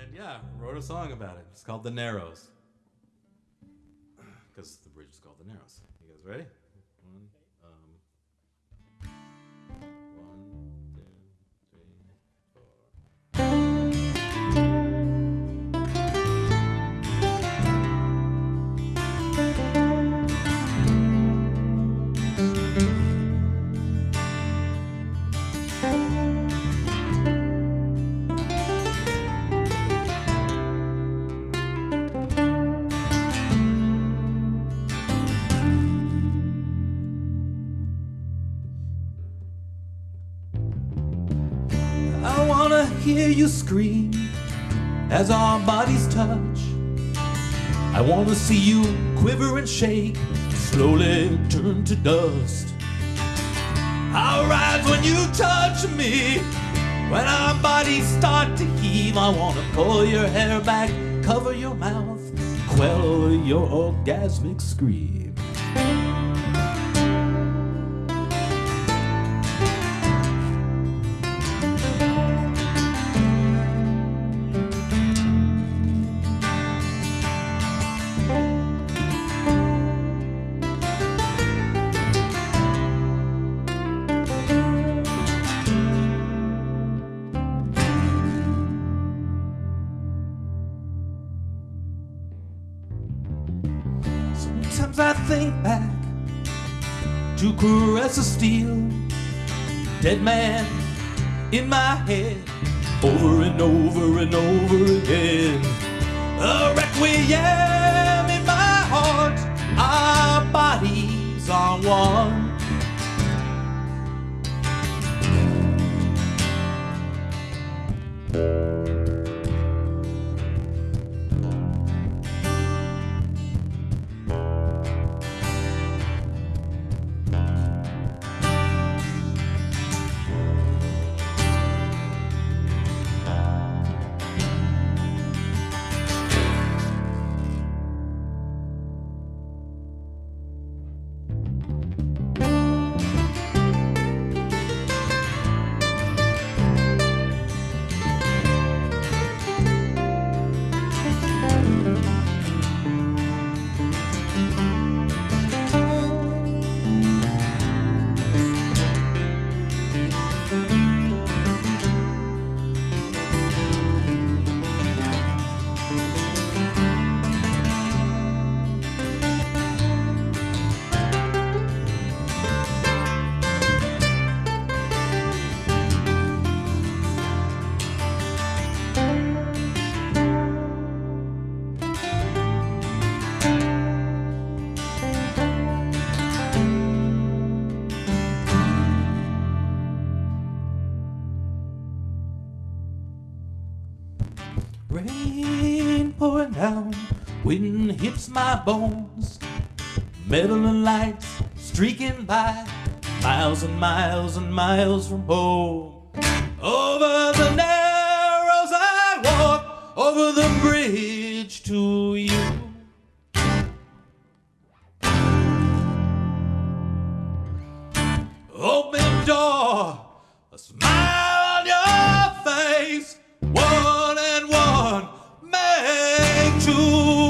And yeah, wrote a song about it. It's called The Narrows. Because the bridge is called The Narrows. You guys ready? Hear you scream as our bodies touch. I wanna see you quiver and shake, slowly turn to dust. I'll rise when you touch me. When our bodies start to heave, I wanna pull your hair back, cover your mouth, quell your orgasmic scream. Sometimes I think back to caress of steel, dead man in my head, over and over and over again. A requiem in my heart, our bodies are one. Rain pouring down, wind hits my bones. Metal and lights streaking by, miles and miles and miles from home. Over the narrows I walk, over the bridge to you. Open door, a smile make